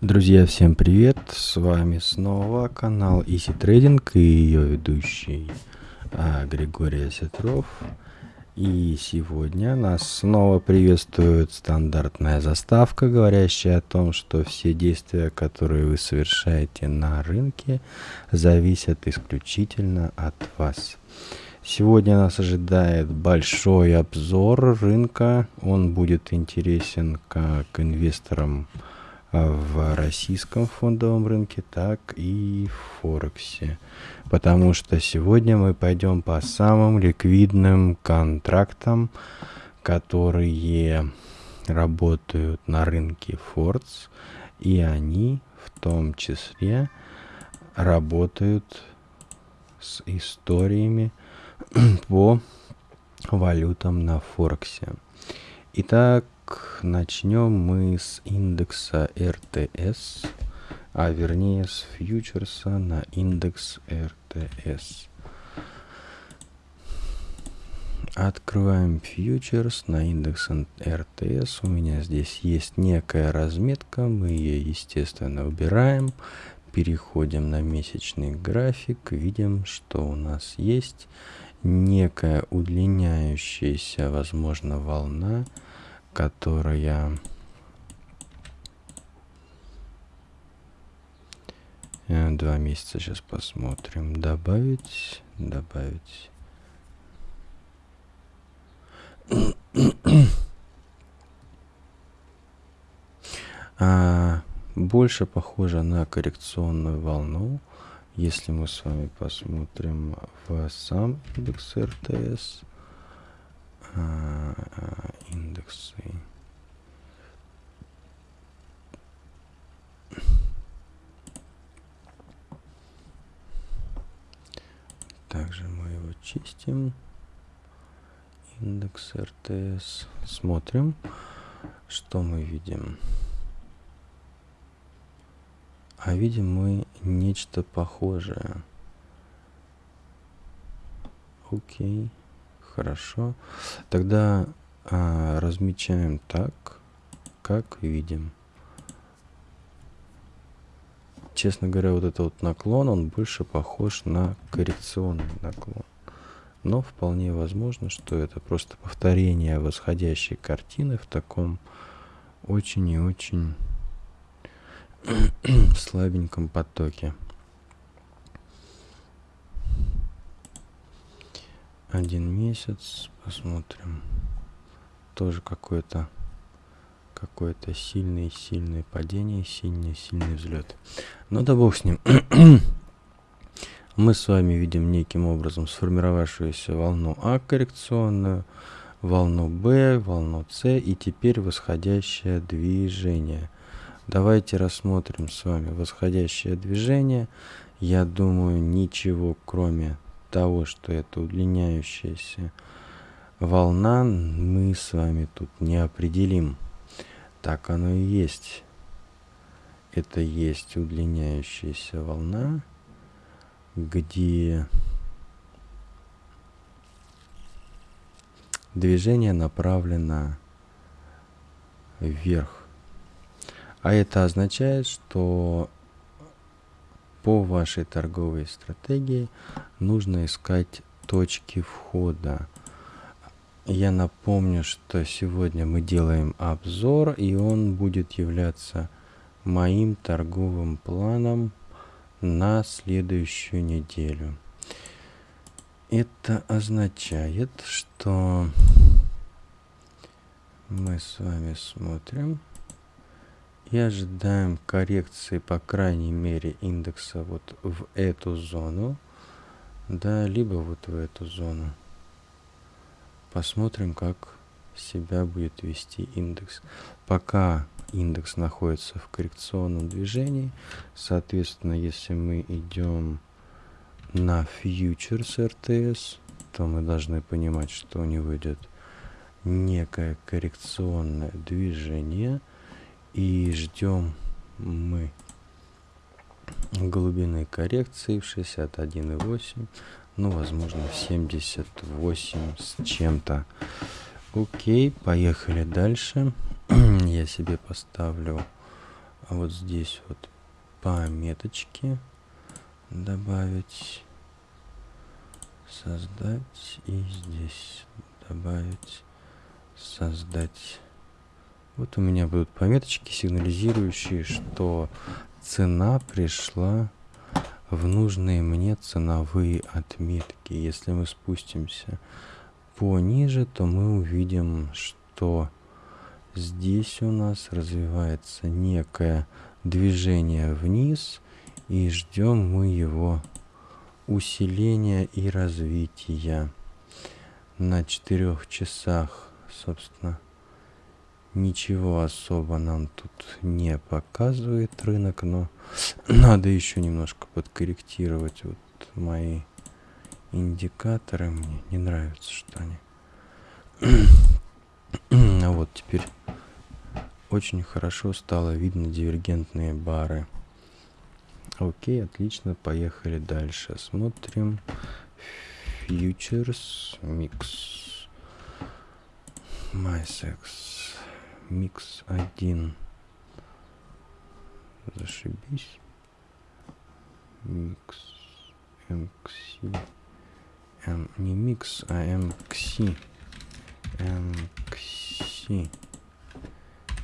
Друзья, всем привет! С вами снова канал Easy Trading и ее ведущий а, Григорий Осетров. И сегодня нас снова приветствует стандартная заставка, говорящая о том, что все действия, которые вы совершаете на рынке, зависят исключительно от вас. Сегодня нас ожидает большой обзор рынка. Он будет интересен как инвесторам в российском фондовом рынке, так и в Форексе. Потому что сегодня мы пойдем по самым ликвидным контрактам, которые работают на рынке Фордс, и они в том числе работают с историями по валютам на Форексе. Итак, начнем мы с индекса РТС, а вернее с фьючерса на индекс РТС. Открываем фьючерс на индекс РТС. У меня здесь есть некая разметка. Мы ее, естественно, убираем. Переходим на месячный график. Видим, что у нас есть некая удлиняющаяся, возможно, волна которая э, два месяца сейчас посмотрим. Добавить добавить. А, больше похоже на коррекционную волну. Если мы с вами посмотрим в сам индекс РТС индексы. Также мы его чистим. Индекс РТС. Смотрим, что мы видим. А видим мы нечто похожее. Окей. Хорошо. Тогда а, размечаем так, как видим. Честно говоря, вот этот вот наклон, он больше похож на коррекционный наклон. Но вполне возможно, что это просто повторение восходящей картины в таком очень и очень слабеньком потоке. Один месяц посмотрим. Тоже какое-то какое-то сильное сильное падение сильный сильный взлет. Ну да бог с ним. Мы с вами видим неким образом сформировавшуюся волну А коррекционную волну Б волну С и теперь восходящее движение. Давайте рассмотрим с вами восходящее движение. Я думаю ничего кроме того, что это удлиняющаяся волна, мы с вами тут не определим. Так оно и есть. Это есть удлиняющаяся волна, где движение направлено вверх. А это означает, что по вашей торговой стратегии нужно искать точки входа. Я напомню, что сегодня мы делаем обзор, и он будет являться моим торговым планом на следующую неделю. Это означает, что мы с вами смотрим и ожидаем коррекции по крайней мере индекса вот в эту зону да либо вот в эту зону. Посмотрим как себя будет вести индекс. Пока индекс находится в коррекционном движении соответственно если мы идем на фьючерс РТС то мы должны понимать что у него идет некое коррекционное движение и ждем мы глубины коррекции в 61,8 ну возможно 78 с чем-то окей поехали дальше я себе поставлю вот здесь вот пометочки добавить, создать и здесь добавить, создать. Вот у меня будут пометочки, сигнализирующие, что цена пришла в нужные мне ценовые отметки. Если мы спустимся пониже, то мы увидим, что здесь у нас развивается некое движение вниз, и ждем мы его усиления и развития. На четырех часах, собственно, Ничего особо нам тут не показывает рынок, но надо еще немножко подкорректировать вот мои индикаторы. Мне не нравится, что они... а вот теперь очень хорошо стало видно дивергентные бары. Окей, отлично, поехали дальше. Смотрим Futures Mix. MySex микс один. Зашибись. Микс МКС. М, не микс, а МКС. МКС.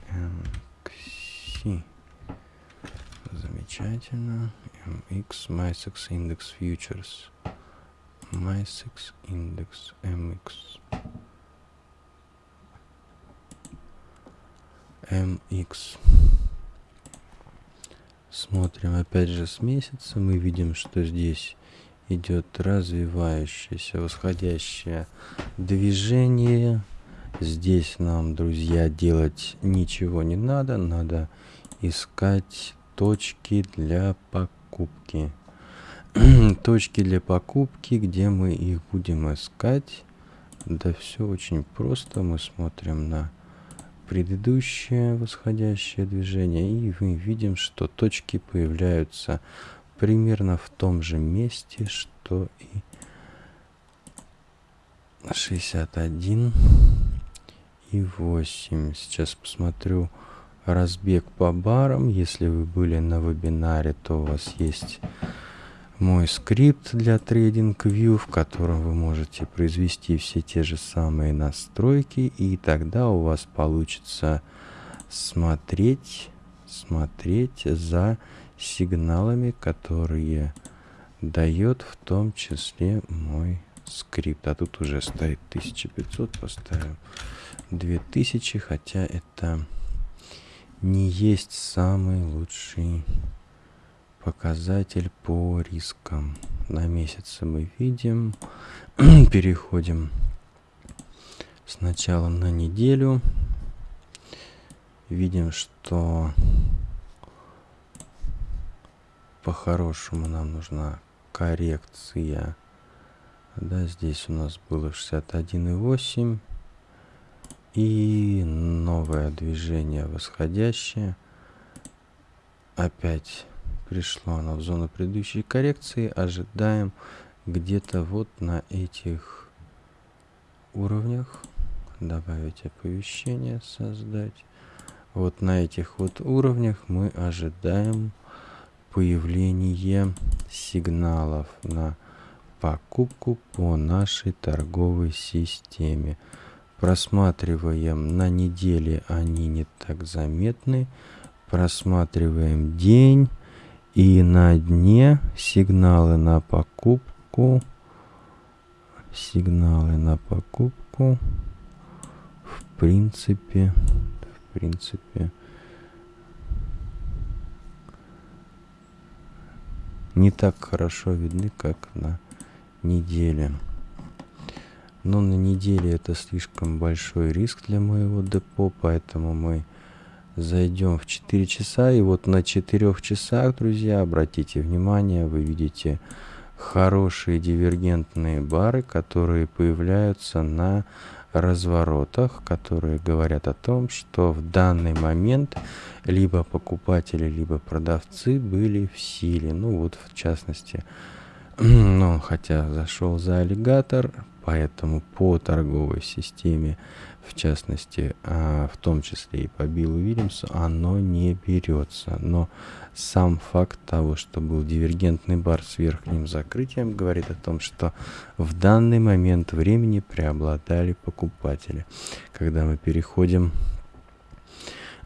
МКС. Замечательно. MX MySex Index Futures. MySex Index MX. MX. Смотрим опять же с месяца. Мы видим, что здесь идет развивающееся восходящее движение. Здесь нам, друзья, делать ничего не надо. Надо искать точки для покупки. точки для покупки, где мы их будем искать. Да все очень просто. Мы смотрим на предыдущее восходящее движение и мы видим, что точки появляются примерно в том же месте, что и 61 и 8. Сейчас посмотрю разбег по барам. Если вы были на вебинаре, то у вас есть мой скрипт для TradingView, в котором вы можете произвести все те же самые настройки, и тогда у вас получится смотреть, смотреть за сигналами, которые дает в том числе мой скрипт. А тут уже стоит 1500, поставим 2000, хотя это не есть самый лучший показатель по рискам. На месяцы мы видим. Переходим сначала на неделю. Видим, что по-хорошему нам нужна коррекция. Да, здесь у нас было 61,8. И новое движение восходящее. Опять пришло оно в зону предыдущей коррекции. Ожидаем где-то вот на этих уровнях. Добавить оповещение, создать. Вот на этих вот уровнях мы ожидаем появление сигналов на покупку по нашей торговой системе. Просматриваем на неделе, они не так заметны. Просматриваем день и на дне сигналы на покупку. Сигналы на покупку. В принципе, в принципе, не так хорошо видны, как на неделе. Но на неделе это слишком большой риск для моего депо, поэтому мы зайдем в 4 часа. И вот на 4 часах, друзья, обратите внимание, вы видите хорошие дивергентные бары, которые появляются на разворотах, которые говорят о том, что в данный момент либо покупатели, либо продавцы были в силе. Ну вот в частности, ну хотя зашел за аллигатор, поэтому по торговой системе, в частности, а, в том числе и по Биллу Уильямсу, оно не берется. Но сам факт того, что был дивергентный бар с верхним закрытием, говорит о том, что в данный момент времени преобладали покупатели. Когда мы переходим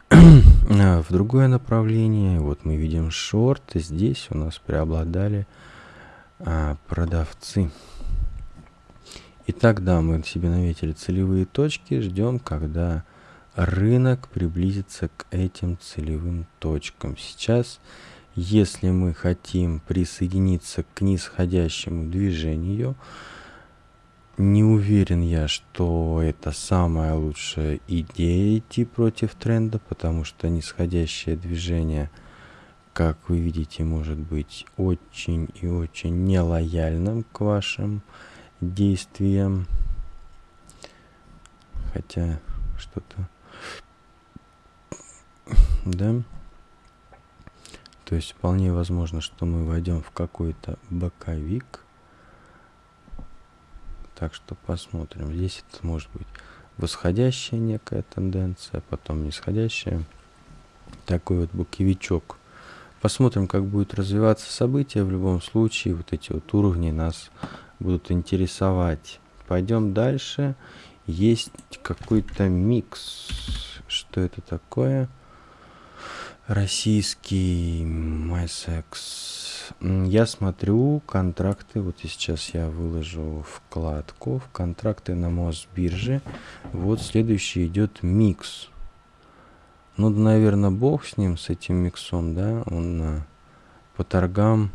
в другое направление, вот мы видим шорт, здесь у нас преобладали а, продавцы. Итак, да, мы себе наметили целевые точки, ждем, когда рынок приблизится к этим целевым точкам. Сейчас, если мы хотим присоединиться к нисходящему движению, не уверен я, что это самая лучшая идея идти против тренда, потому что нисходящее движение, как вы видите, может быть очень и очень нелояльным к вашим действиям. Хотя что-то да. То есть вполне возможно, что мы войдем в какой-то боковик. Так что посмотрим. Здесь это может быть восходящая некая тенденция, потом нисходящая. Такой вот боковичок. Посмотрим, как будет развиваться событие. В любом случае, вот эти вот уровни нас будут интересовать. Пойдем дальше. Есть какой-то микс. Что это такое? Российский MySex. Я смотрю контракты, вот сейчас я выложу вкладку в контракты на Мосбирже. Вот следующий идет микс. Ну, наверное, бог с ним, с этим миксом, да, он э, по торгам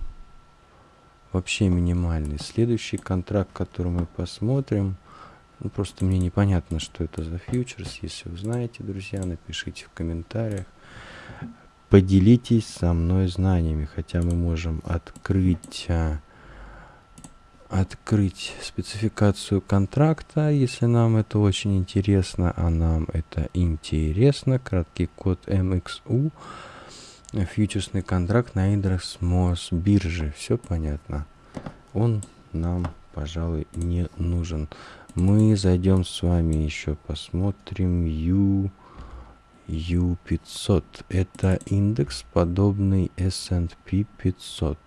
вообще минимальный. Следующий контракт, который мы посмотрим, ну, просто мне непонятно, что это за фьючерс. Если вы знаете, друзья, напишите в комментариях поделитесь со мной знаниями, хотя мы можем открыть, а, открыть спецификацию контракта, если нам это очень интересно, а нам это интересно. Краткий код MXU, фьючерсный контракт на индекс МОС биржи. Все понятно. Он нам, пожалуй, не нужен. Мы зайдем с вами еще посмотрим U U500. Это индекс, подобный S&P 500.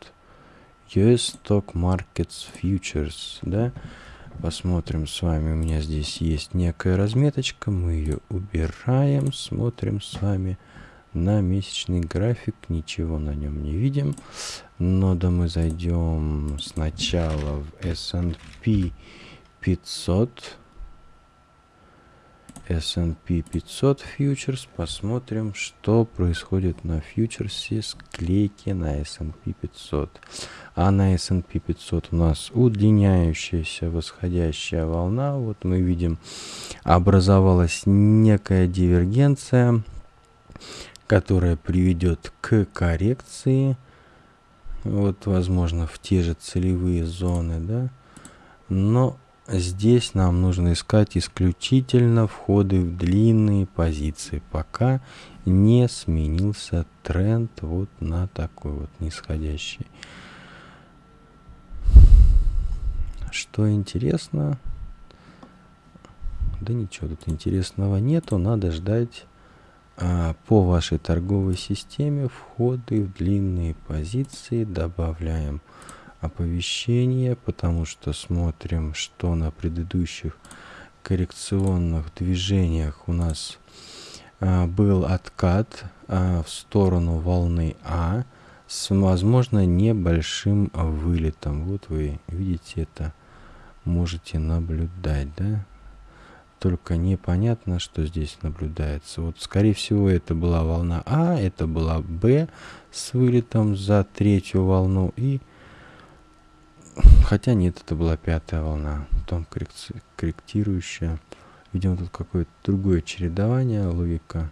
US Stock Markets Futures, да? Посмотрим с вами, у меня здесь есть некая разметочка, мы ее убираем, смотрим с вами на месячный график, ничего на нем не видим. Но да мы зайдем сначала в S&P 500 S&P 500 фьючерс. Посмотрим, что происходит на фьючерсе склейки на S&P 500. А на S&P 500 у нас удлиняющаяся восходящая волна. Вот мы видим, образовалась некая дивергенция, которая приведет к коррекции. Вот, возможно, в те же целевые зоны, да. Но Здесь нам нужно искать исключительно входы в длинные позиции, пока не сменился тренд вот на такой вот нисходящий. Что интересно? Да ничего тут интересного нету, надо ждать по вашей торговой системе входы в длинные позиции, добавляем оповещение, потому что смотрим, что на предыдущих коррекционных движениях у нас а, был откат а, в сторону волны А с, возможно, небольшим вылетом. Вот вы видите это, можете наблюдать, да? Только непонятно, что здесь наблюдается. Вот, скорее всего, это была волна А, это была Б с вылетом за третью волну и Хотя нет, это была пятая волна, потом корректирующая. Видимо, тут какое-то другое чередование, логика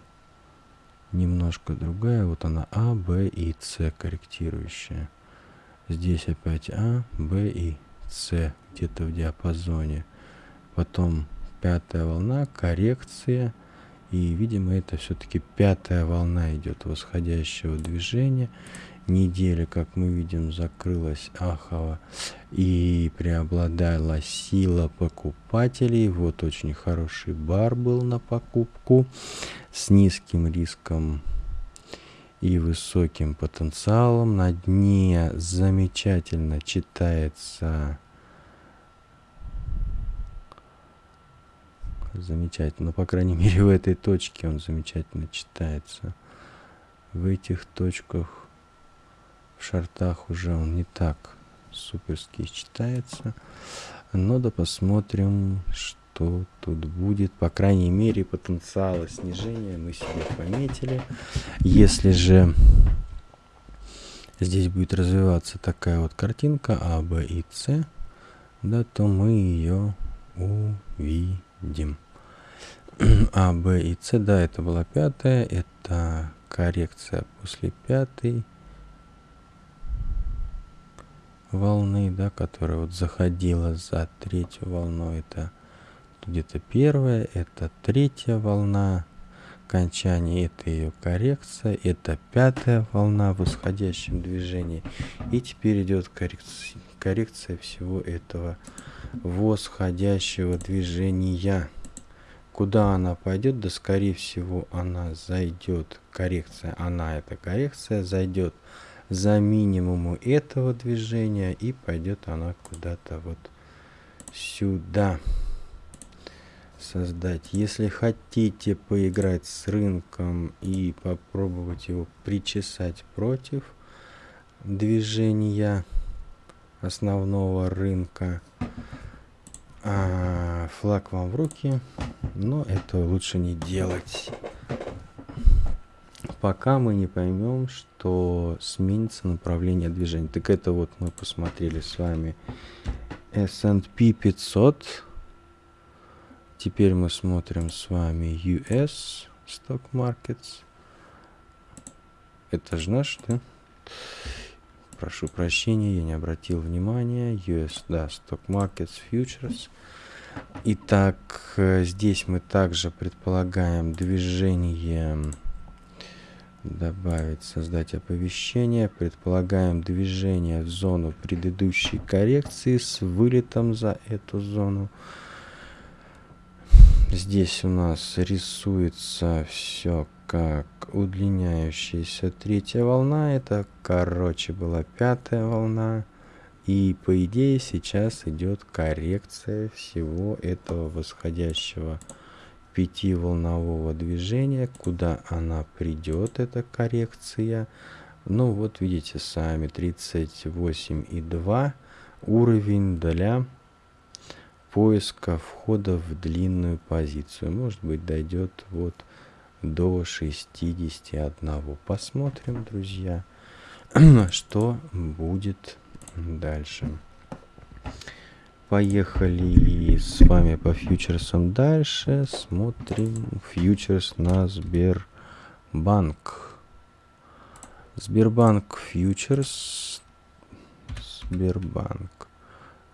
немножко другая. Вот она А, Б и С корректирующая. Здесь опять А, Б и С где-то в диапазоне. Потом пятая волна, коррекция. И, видимо, это все-таки пятая волна идет восходящего движения. недели, как мы видим, закрылась Ахова и преобладала сила покупателей. Вот очень хороший бар был на покупку с низким риском и высоким потенциалом. На дне замечательно читается замечательно. Ну, по крайней мере, в этой точке он замечательно читается. В этих точках, в шартах уже он не так суперски читается. Но да посмотрим, что тут будет. По крайней мере, потенциала снижения мы себе пометили. Если же здесь будет развиваться такая вот картинка А, Б и С, да, то мы ее увидим. А, Б и С, да, это была пятая, это коррекция после пятой. Волны, да, которая вот заходила за третью волну, это где-то первая, это третья волна окончания, это ее коррекция, это пятая волна в восходящем движении, и теперь идет коррекция, коррекция всего этого восходящего движения. Куда она пойдет? Да, скорее всего, она зайдет. Коррекция, она, эта коррекция, зайдет за минимуму этого движения и пойдет она куда-то вот сюда создать. Если хотите поиграть с рынком и попробовать его причесать против движения основного рынка, а, флаг вам в руки, но это лучше не делать. Пока мы не поймем, что сменится направление движения. Так это вот мы посмотрели с вами S&P 500. Теперь мы смотрим с вами US Stock Markets. Это же наш, да? Прошу прощения, я не обратил внимания. US, да, Stock Markets Futures. Итак, э, здесь мы также предполагаем движение добавить, создать оповещение. Предполагаем движение в зону предыдущей коррекции с вылетом за эту зону. Здесь у нас рисуется все как удлиняющаяся третья волна. Это, короче, была пятая волна. И, по идее, сейчас идет коррекция всего этого восходящего пятиволнового движения. Куда она придет, эта коррекция? Ну, вот видите сами, 38,2 уровень для поиска входа в длинную позицию. Может быть, дойдет вот до 61. Посмотрим, друзья, что будет дальше. Поехали с вами по фьючерсам дальше. Смотрим фьючерс на Сбербанк. Сбербанк фьючерс. Сбербанк.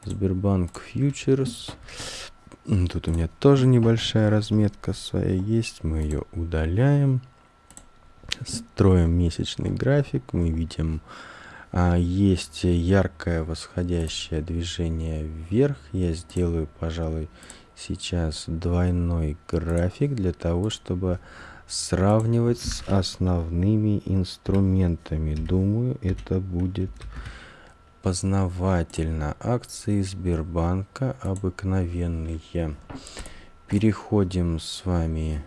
Сбербанк фьючерс. Тут у меня тоже небольшая разметка своя есть. Мы ее удаляем. Строим месячный график. Мы видим, а, есть яркое восходящее движение вверх. Я сделаю, пожалуй, сейчас двойной график для того, чтобы сравнивать с основными инструментами. Думаю, это будет познавательно. Акции Сбербанка обыкновенные. Переходим с вами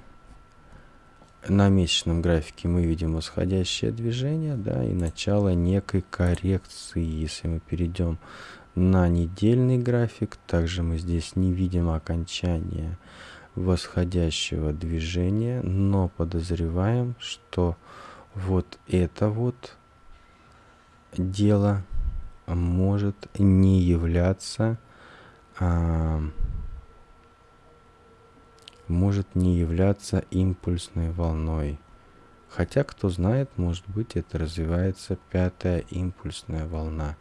на месячном графике мы видим восходящее движение, да, и начало некой коррекции. Если мы перейдем на недельный график, также мы здесь не видим окончания восходящего движения, но подозреваем, что вот это вот дело может не являться а, может не являться импульсной волной. Хотя, кто знает, может быть, это развивается пятая импульсная волна.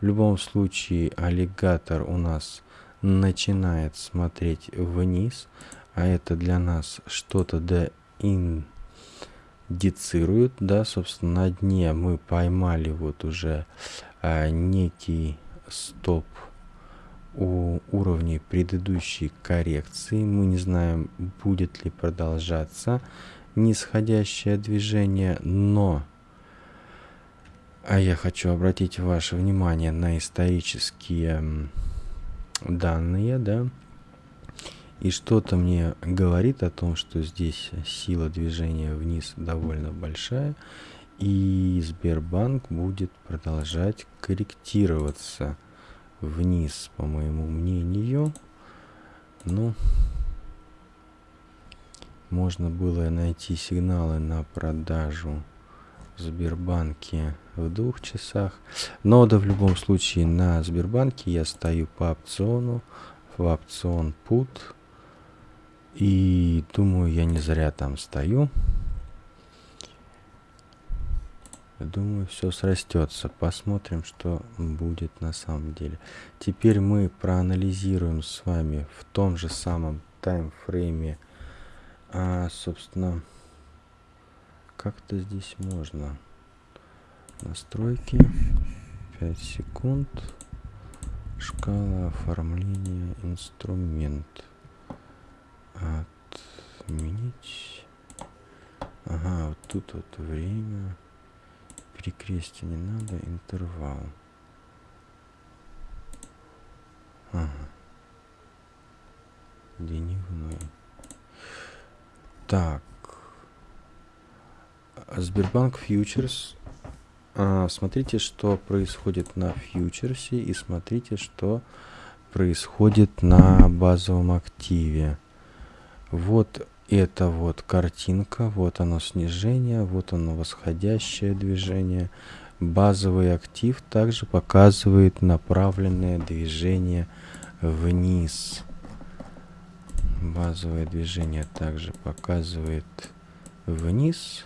В любом случае, аллигатор у нас начинает смотреть вниз, а это для нас что-то да ин дицирует, да, собственно, на дне мы поймали вот уже а, некий стоп у уровней предыдущей коррекции. Мы не знаем, будет ли продолжаться нисходящее движение, но а я хочу обратить ваше внимание на исторические данные, да, и что-то мне говорит о том, что здесь сила движения вниз довольно большая, и Сбербанк будет продолжать корректироваться вниз, по моему мнению. Ну, можно было найти сигналы на продажу в Сбербанке в двух часах. Но да в любом случае на Сбербанке я стою по опциону, в опцион put и думаю, я не зря там стою. Думаю, все срастется. Посмотрим, что будет на самом деле. Теперь мы проанализируем с вами в том же самом таймфрейме, а, собственно, как-то здесь можно. Настройки, 5 секунд, шкала оформления инструмент отменить. Ага, вот тут вот время. Перекрестие не надо, интервал. Ага. Дневной. Так. Сбербанк фьючерс. А, смотрите, что происходит на фьючерсе и смотрите, что происходит на базовом активе. Вот это вот картинка, вот оно снижение, вот оно восходящее движение. Базовый актив также показывает направленное движение вниз. Базовое движение также показывает вниз.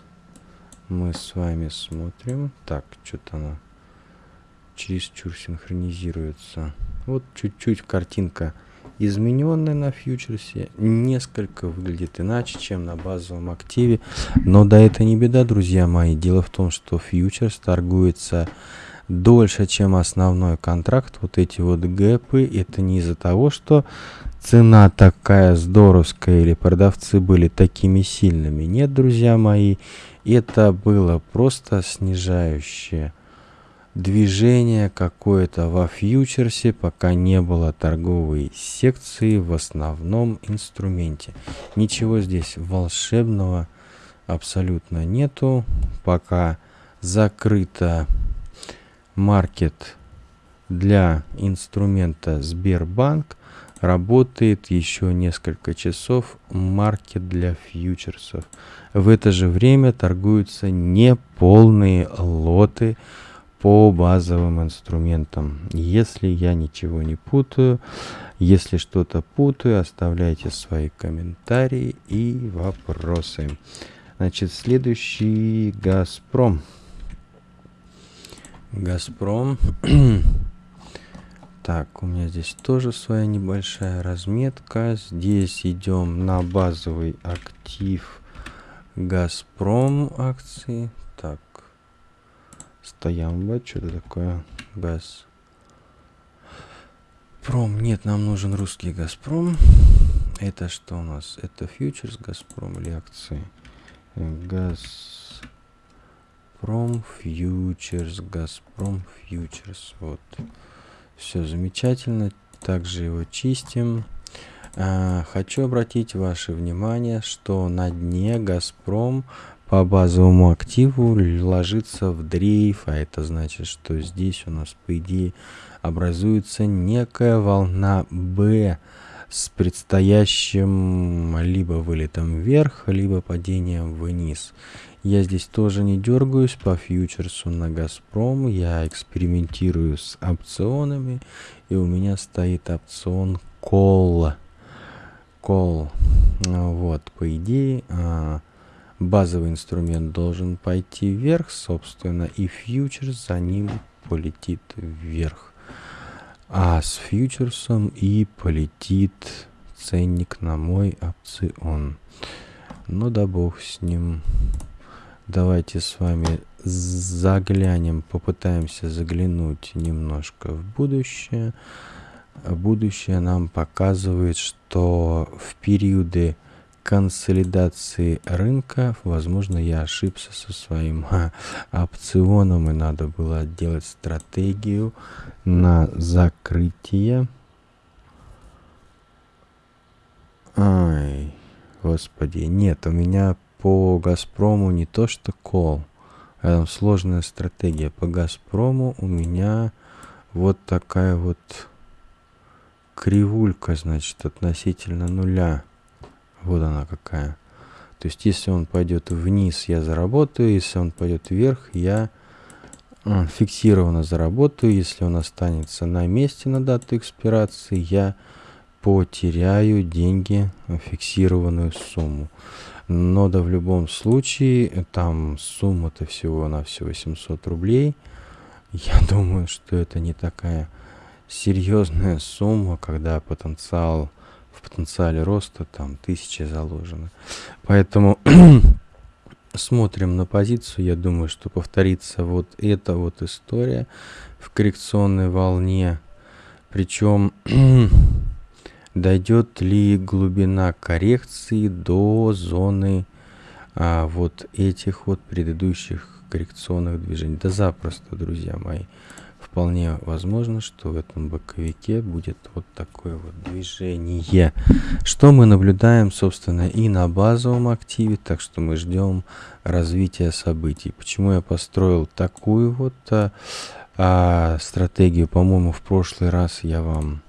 Мы с вами смотрим. Так, что-то оно чересчур синхронизируется. Вот чуть-чуть картинка измененная на фьючерсе несколько выглядит иначе, чем на базовом активе. Но да, это не беда, друзья мои. Дело в том, что фьючерс торгуется дольше, чем основной контракт. Вот эти вот гэпы, это не из-за того, что цена такая здоровская или продавцы были такими сильными. Нет, друзья мои, это было просто снижающее движение какое-то во фьючерсе, пока не было торговой секции в основном инструменте. Ничего здесь волшебного абсолютно нету. Пока закрыто маркет для инструмента Сбербанк, работает еще несколько часов маркет для фьючерсов. В это же время торгуются неполные лоты по базовым инструментам. Если я ничего не путаю, если что-то путаю, оставляйте свои комментарии и вопросы. Значит, следующий Газпром. Газпром. так, у меня здесь тоже своя небольшая разметка. Здесь идем на базовый актив Газпром акции. Так, Стоямба, что-то такое. Газ. Пром. Нет, нам нужен русский Газпром. Это что у нас? Это фьючерс Газпром или акции? Газпром фьючерс, Газпром фьючерс. Вот. Все замечательно. Также его чистим. А, хочу обратить ваше внимание, что на дне Газпром по базовому активу ложится в дрейф, а это значит, что здесь у нас, по идее, образуется некая волна B с предстоящим либо вылетом вверх, либо падением вниз. Я здесь тоже не дергаюсь по фьючерсу на Газпром, я экспериментирую с опционами, и у меня стоит опцион Call. Call. Вот, по идее, а, базовый инструмент должен пойти вверх, собственно, и фьючерс за ним полетит вверх. А с фьючерсом и полетит ценник на мой опцион. Ну да бог с ним. Давайте с вами заглянем, попытаемся заглянуть немножко в будущее. Будущее нам показывает, что в периоды консолидации рынка, возможно, я ошибся со своим опционом, и надо было делать стратегию на закрытие. Ай, господи, нет, у меня по Газпрому не то что кол, а сложная стратегия. По Газпрому у меня вот такая вот кривулька, значит, относительно нуля. Вот она какая. То есть, если он пойдет вниз, я заработаю. Если он пойдет вверх, я а, фиксированно заработаю. Если он останется на месте на дату экспирации, я потеряю деньги, фиксированную сумму. Но да в любом случае, там сумма-то всего на все 800 рублей. Я думаю, что это не такая серьезная сумма, когда потенциал потенциале роста там тысячи заложено. Поэтому смотрим на позицию. Я думаю, что повторится вот эта вот история в коррекционной волне. Причем дойдет ли глубина коррекции до зоны а, вот этих вот предыдущих коррекционных движений. Да запросто, друзья мои вполне возможно, что в этом боковике будет вот такое вот движение. Что мы наблюдаем, собственно, и на базовом активе, так что мы ждем развития событий. Почему я построил такую вот а, а, стратегию? По-моему, в прошлый раз я вам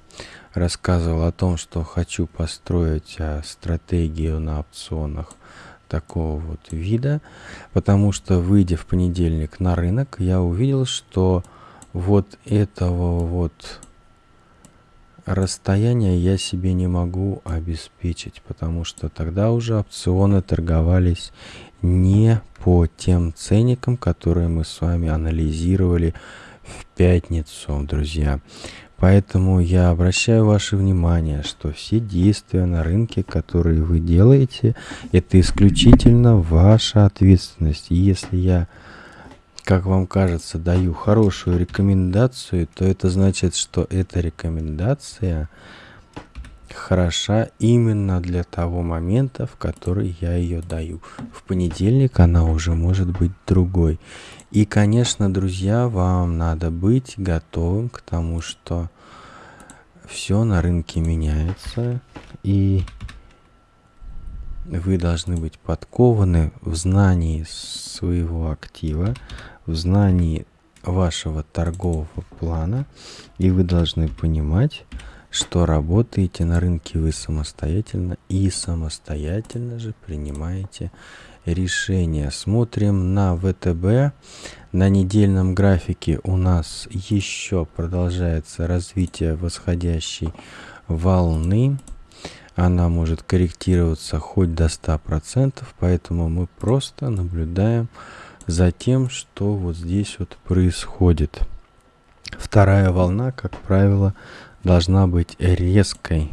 рассказывал о том, что хочу построить а, стратегию на опционах такого вот вида, потому что, выйдя в понедельник на рынок, я увидел, что вот этого вот расстояния я себе не могу обеспечить, потому что тогда уже опционы торговались не по тем ценникам, которые мы с вами анализировали в пятницу, друзья. Поэтому я обращаю ваше внимание, что все действия на рынке, которые вы делаете, это исключительно ваша ответственность. И если я как вам кажется, даю хорошую рекомендацию, то это значит, что эта рекомендация хороша именно для того момента, в который я ее даю. В понедельник она уже может быть другой. И, конечно, друзья, вам надо быть готовым к тому, что все на рынке меняется, и вы должны быть подкованы в знании своего актива, в знании вашего торгового плана, и вы должны понимать, что работаете на рынке вы самостоятельно и самостоятельно же принимаете решения. Смотрим на ВТБ. На недельном графике у нас еще продолжается развитие восходящей волны. Она может корректироваться хоть до 100%, поэтому мы просто наблюдаем за тем, что вот здесь вот происходит. Вторая волна, как правило, должна быть резкой.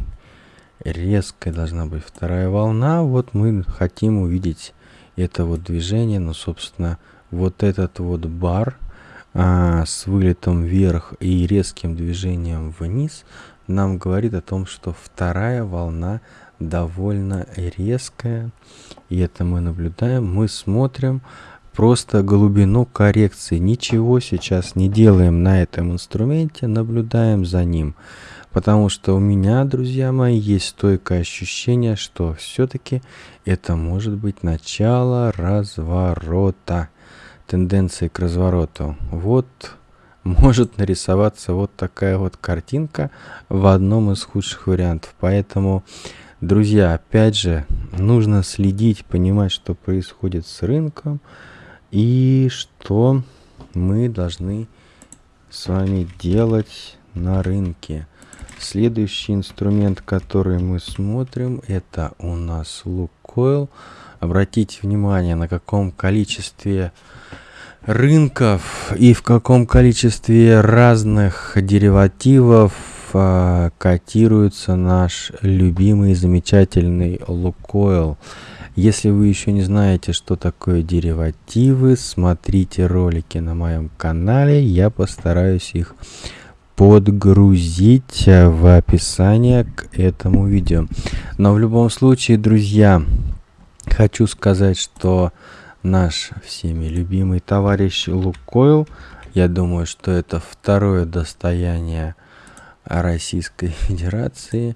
Резкой должна быть вторая волна. Вот мы хотим увидеть это вот движение, но, собственно, вот этот вот бар а, с вылетом вверх и резким движением вниз нам говорит о том, что вторая волна довольно резкая. И это мы наблюдаем. Мы смотрим просто глубину коррекции. Ничего сейчас не делаем на этом инструменте, наблюдаем за ним. Потому что у меня, друзья мои, есть стойкое ощущение, что все-таки это может быть начало разворота. Тенденции к развороту. Вот может нарисоваться вот такая вот картинка в одном из худших вариантов. Поэтому, друзья, опять же, нужно следить, понимать, что происходит с рынком и что мы должны с вами делать на рынке. Следующий инструмент, который мы смотрим, это у нас Лукойл. Обратите внимание, на каком количестве рынков и в каком количестве разных деривативов а, котируется наш любимый замечательный Лукойл. Если вы еще не знаете, что такое деривативы, смотрите ролики на моем канале. Я постараюсь их подгрузить в описание к этому видео. Но в любом случае, друзья, хочу сказать, что наш всеми любимый товарищ Лукойл, я думаю, что это второе достояние Российской Федерации.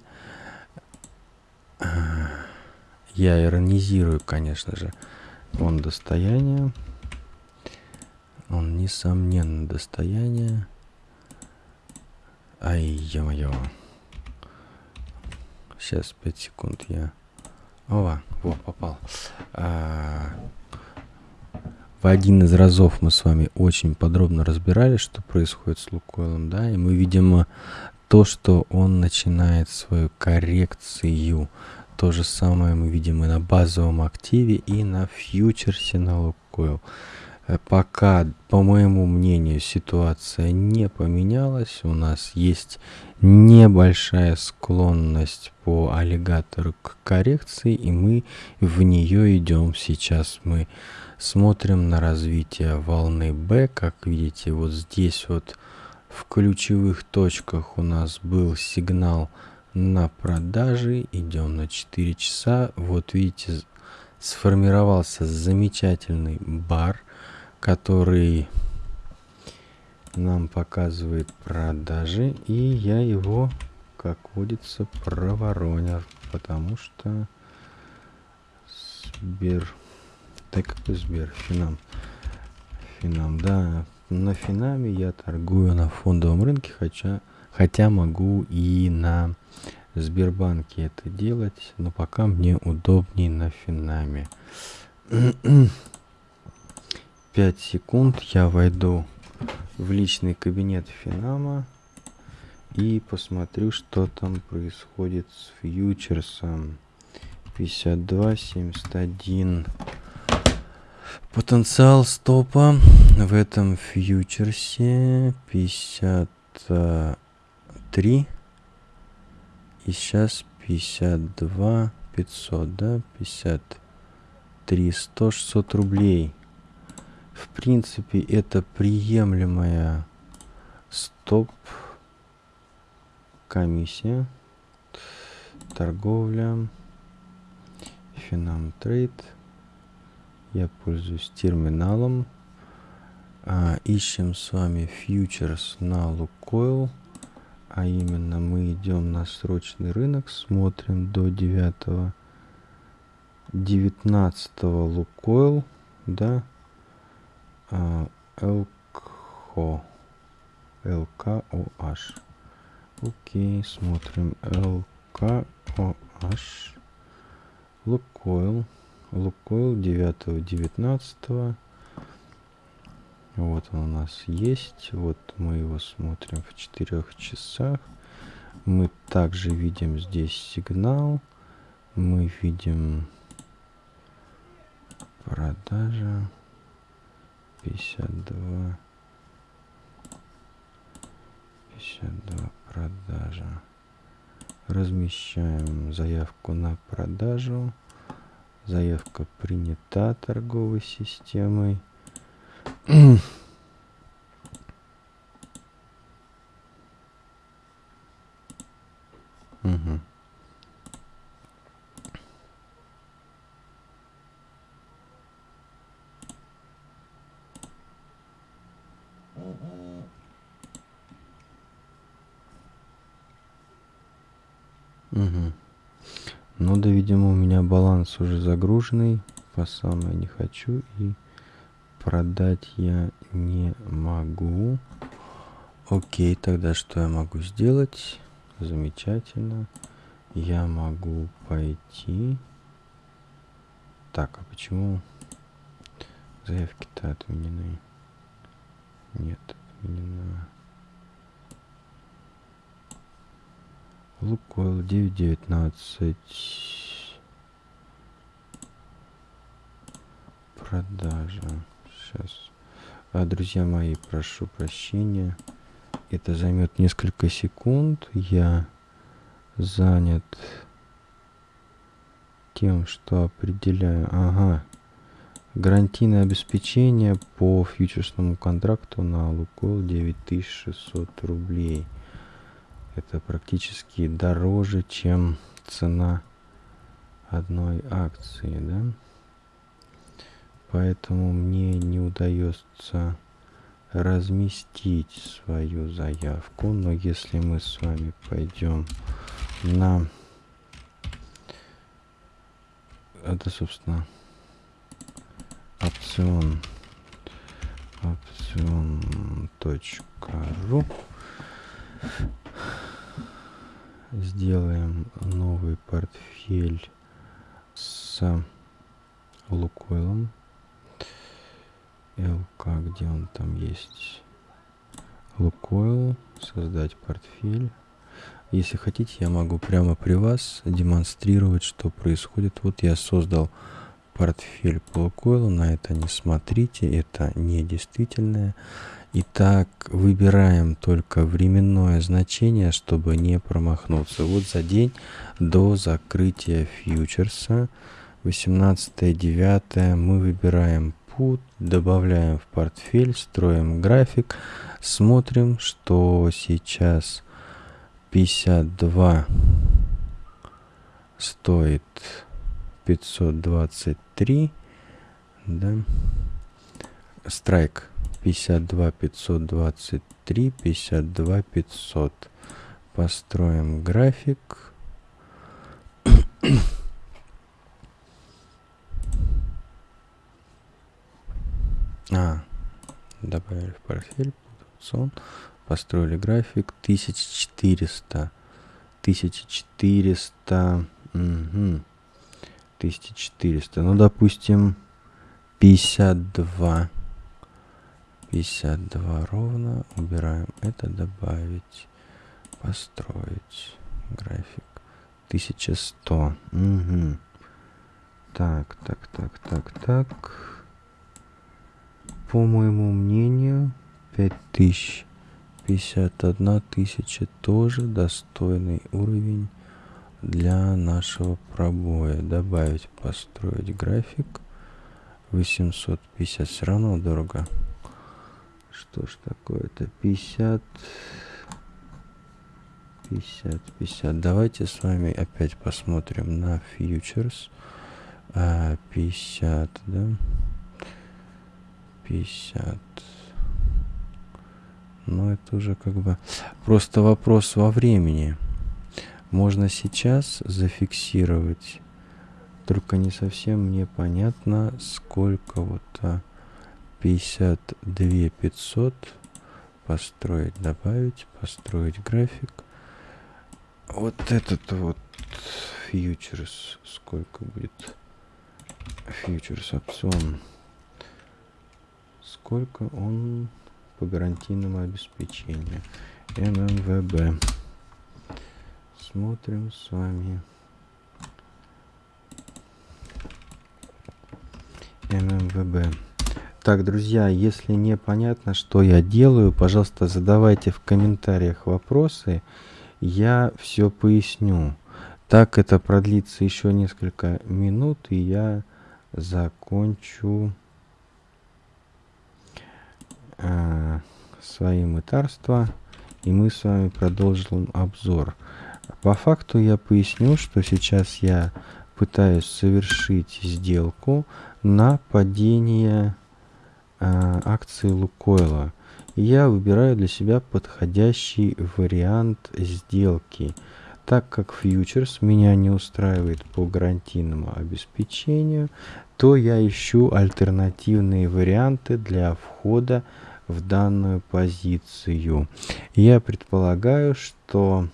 Я иронизирую, конечно же. Он достояние. Он, несомненно, достояние. Ай, ё-моё. Сейчас, 5 секунд я... О, во, попал. А, в один из разов мы с вами очень подробно разбирали, что происходит с Лукойлом, да, и мы видим то, что он начинает свою коррекцию. То же самое мы видим и на базовом активе, и на фьючерсе на Лукойл. Э, пока, по моему мнению, ситуация не поменялась, у нас есть небольшая склонность по аллигатору к коррекции, и мы в нее идем сейчас. Мы смотрим на развитие волны B, как видите, вот здесь вот в ключевых точках у нас был сигнал на продажи. Идем на 4 часа. Вот видите, сформировался замечательный бар, который нам показывает продажи. И я его, как водится, проворонил. Потому что Сбер... Да какой Сбер? Финам. Финам, да, на Финаме я торгую на фондовом рынке, хотя, хотя могу и на Сбербанке это делать, но пока мне удобнее на Финаме. 5 секунд я войду в личный кабинет Финама и посмотрю, что там происходит с фьючерсом. 52, 71. Потенциал стопа в этом фьючерсе 53. И сейчас 52 500, да? 53 100 600 рублей. В принципе, это приемлемая стоп комиссия. Торговля. Финам трейд. Я пользуюсь терминалом. А, ищем с вами фьючерс на Лукойл. А именно мы идем на срочный рынок, смотрим до 9 19 Лукойл, да, а, ЛКО, ЛКОH. Окей, смотрим ЛКОH, Лукойл. Лукойл 9 19 вот он у нас есть. Вот мы его смотрим в 4 часах. Мы также видим здесь сигнал. Мы видим продажа. 52 52 продажа. Размещаем заявку на продажу. Заявка принята торговой системой. Угу. Угу. Ну да, видимо, у меня баланс уже загруженный. По самое не хочу. И продать я не могу. Окей, тогда что я могу сделать? Замечательно. Я могу пойти. Так, а почему заявки-то отменены? Нет, отменена. Лукойл 9.19. Продажа. Сейчас. А, друзья мои, прошу прощения. Это займет несколько секунд. Я занят тем, что определяю... Ага. Гарантийное обеспечение по фьючерсному контракту на Лукойл 9600 рублей. Это практически дороже, чем цена одной акции, да? Поэтому мне не удается разместить свою заявку. Но если мы с вами пойдем на... Это, собственно, опцион опцион.ру сделаем новый портфель с Лукойлом ЛК, где он там есть Лукойл, создать портфель если хотите я могу прямо при вас демонстрировать что происходит вот я создал портфель по Лукойлу, на это не смотрите, это не действительное. Итак, выбираем только временное значение, чтобы не промахнуться. Вот за день до закрытия фьючерса, 18.9, мы выбираем put, добавляем в портфель, строим график, смотрим, что сейчас 52 стоит 523, да, страйк 52 523, 52 500. Построим график. А, добавили в портфель, сон, построили график 1400, 1400, угу. 1400. Ну, допустим, 52. 52 ровно. Убираем это, добавить, построить график. 1100. Угу. Так, так, так, так, так. По моему мнению, 5000. 51 тысяча тоже достойный уровень для нашего пробоя. Добавить построить график. 850 все равно дорого. Что ж такое-то? 50 50 50 давайте с вами опять посмотрим на фьючерс. А, 50 да 50 но это уже как бы просто вопрос во времени можно сейчас зафиксировать. Только не совсем мне понятно, сколько вот а, 52 500 построить, добавить, построить график. Вот этот вот фьючерс, сколько будет фьючерс опцион, сколько он по гарантийному обеспечению ММВБ смотрим с вами ММВБ. Так, друзья, если непонятно, что я делаю, пожалуйста, задавайте в комментариях вопросы. Я все поясню. Так это продлится еще несколько минут, и я закончу э, свои мытарства, и мы с вами продолжим обзор. По факту я поясню, что сейчас я пытаюсь совершить сделку на падение э, акции Лукойла. я выбираю для себя подходящий вариант сделки. Так как фьючерс меня не устраивает по гарантийному обеспечению, то я ищу альтернативные варианты для входа в данную позицию. Я предполагаю, что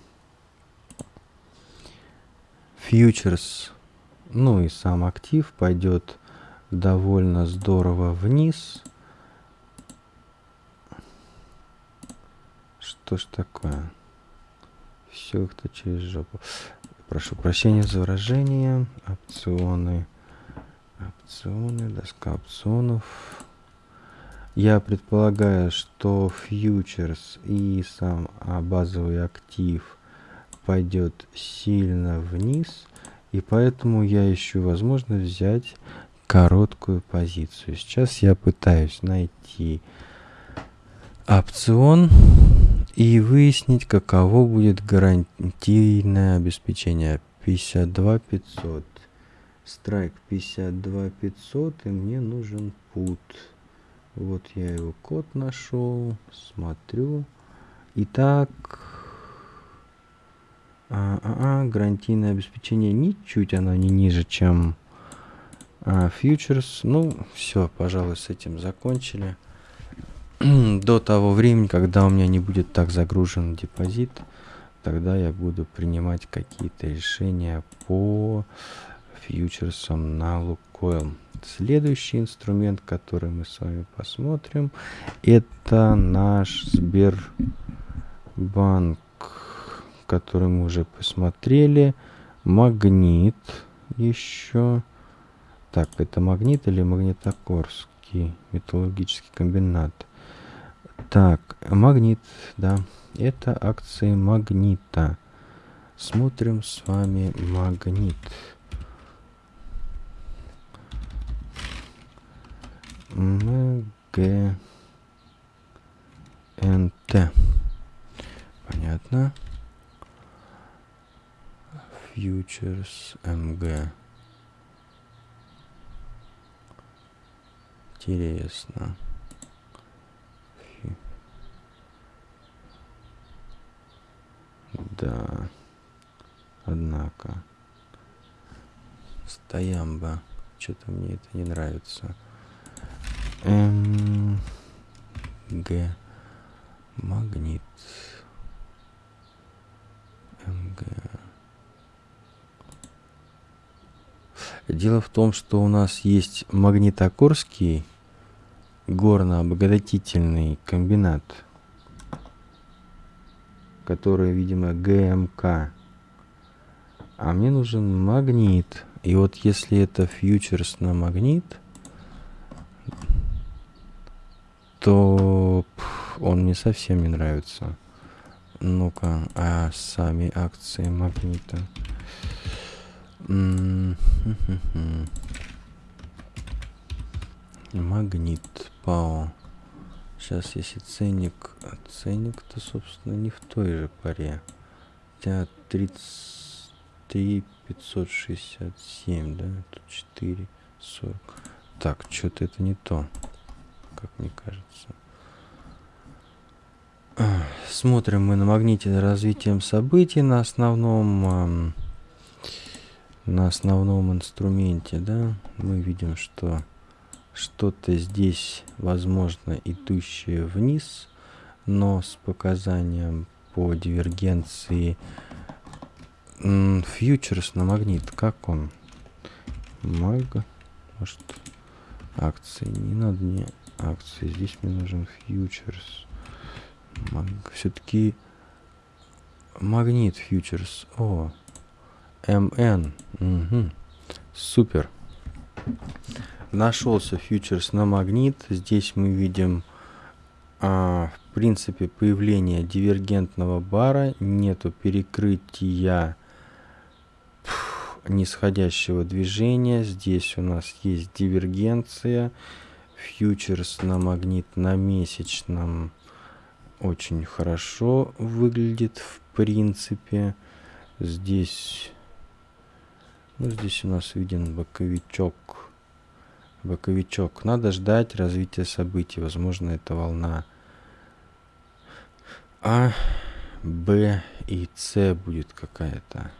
фьючерс, ну и сам актив пойдет довольно здорово вниз. Что ж такое? Все кто через жопу. Прошу прощения за выражение. Опционы. Опционы, доска опционов. Я предполагаю, что фьючерс и сам а, базовый актив пойдет сильно вниз. И поэтому я ищу возможность взять короткую позицию. Сейчас я пытаюсь найти опцион и выяснить, каково будет гарантийное обеспечение. 52 500. Страйк 52 500 и мне нужен пут. Вот я его код нашел. Смотрю. Итак, а, а, а, гарантийное обеспечение ничуть оно не ниже, чем а, фьючерс. Ну, все, пожалуй, с этим закончили. До того времени, когда у меня не будет так загружен депозит, тогда я буду принимать какие-то решения по фьючерсам на Лукойл. Следующий инструмент, который мы с вами посмотрим, это наш Сбербанк который мы уже посмотрели. Магнит еще. Так, это магнит или магнитогорский металлургический комбинат? Так, магнит, да. Это акции магнита. Смотрим с вами магнит. МГНТ. Понятно. Futures MG. Интересно. Да. Однако. Стоямба. Что-то мне это не нравится. МГ. Магнит. МГ. Дело в том, что у нас есть магнитогорский горно-обогатительный комбинат, который, видимо, ГМК. А мне нужен магнит. И вот если это фьючерс на магнит, то он мне совсем не нравится. Ну-ка, а сами акции магнита. Магнит ПАО. Сейчас если ценник, а ценник-то, собственно, не в той же паре. Хотя 33 567, да? Тут 4 40. Так, что-то это не то, как мне кажется. Смотрим мы на магните развитием событий на основном на основном инструменте, да, мы видим, что что-то здесь, возможно, идущее вниз, но с показанием по дивергенции фьючерс на магнит, как он? Маг, может, акции, не надо? Мне акции, здесь мне нужен фьючерс. Все-таки магнит фьючерс, о, МН. Угу. Супер. Нашелся фьючерс на магнит. Здесь мы видим, а, в принципе, появление дивергентного бара. Нету перекрытия нисходящего движения. Здесь у нас есть дивергенция. Фьючерс на магнит на месячном очень хорошо выглядит в принципе. Здесь ну, здесь у нас виден боковичок. Боковичок. Надо ждать развития событий. Возможно, это волна А, Б и С будет какая-то.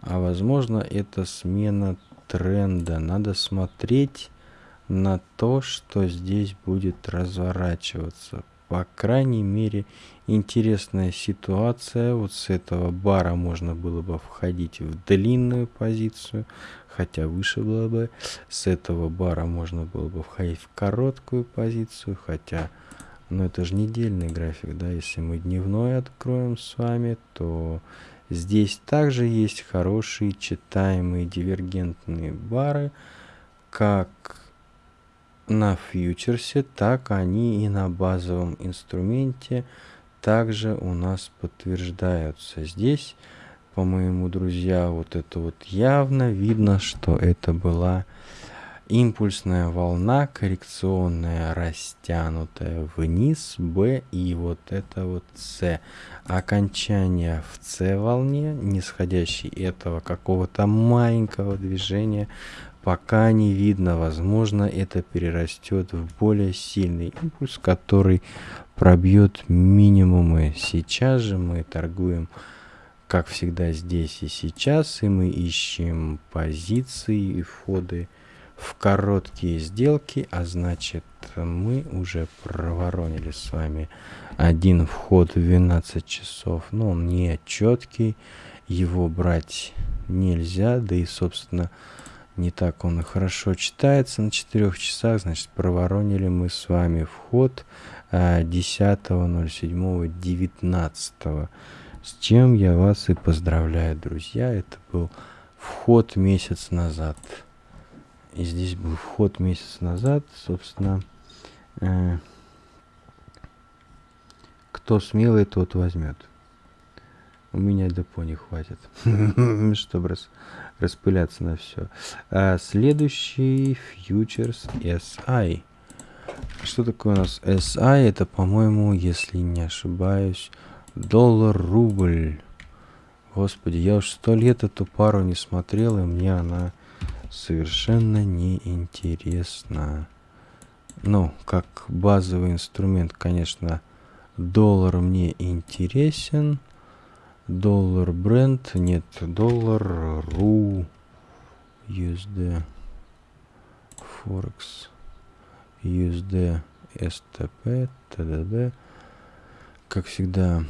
А возможно, это смена тренда. Надо смотреть на то, что здесь будет разворачиваться. По крайней мере, интересная ситуация. Вот с этого бара можно было бы входить в длинную позицию, хотя выше было бы. С этого бара можно было бы входить в короткую позицию, хотя... Но это же недельный график, да, если мы дневной откроем с вами, то здесь также есть хорошие читаемые дивергентные бары, как на фьючерсе, так они и на базовом инструменте также у нас подтверждаются. Здесь по-моему, друзья, вот это вот явно видно, что это была импульсная волна коррекционная, растянутая вниз, B и вот это вот C. Окончание в C волне, нисходящей этого какого-то маленького движения, пока не видно. Возможно, это перерастет в более сильный импульс, который пробьет минимумы. Сейчас же мы торгуем как всегда здесь и сейчас, и мы ищем позиции и входы в короткие сделки, а значит мы уже проворонили с вами один вход в 12 часов, но он не четкий, его брать нельзя, да и собственно не так он и хорошо читается на 4 часах, значит проворонили мы с вами вход 10.07.19 а, с чем я вас и поздравляю, друзья. Это был вход месяц назад. И здесь был вход месяц назад, собственно. Э, кто смелый, тот возьмет. У меня депо не хватит, чтобы рас, распыляться на все. А следующий фьючерс SI. Что такое у нас SI? Это, по-моему, если не ошибаюсь, доллар-рубль. Господи, я уж сто лет эту пару не смотрел, и мне она совершенно неинтересна. Ну, как базовый инструмент, конечно, доллар мне интересен. Доллар бренд, нет, доллар ру USD Форекс USD STP ТДД как всегда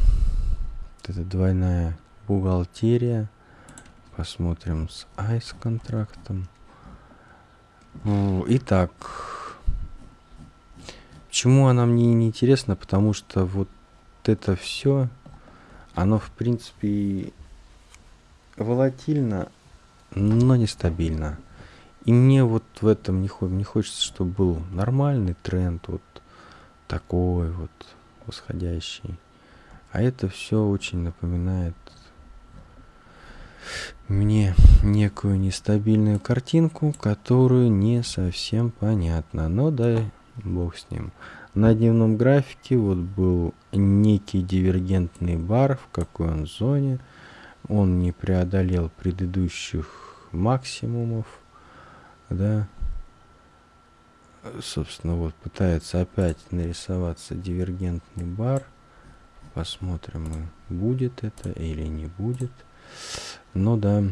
эта двойная бухгалтерия. Посмотрим с айс контрактом. Итак почему она мне не интересна? Потому что вот это все оно в принципе волатильно, но нестабильно. И мне вот в этом не, не хочется, чтобы был нормальный тренд, вот такой вот восходящий. А это все очень напоминает мне некую нестабильную картинку, которую не совсем понятно. Но да, бог с ним. На дневном графике вот был некий дивергентный бар, в какой он зоне. Он не преодолел предыдущих максимумов. Да. Собственно, вот пытается опять нарисоваться дивергентный бар. Посмотрим, будет это или не будет. Но да,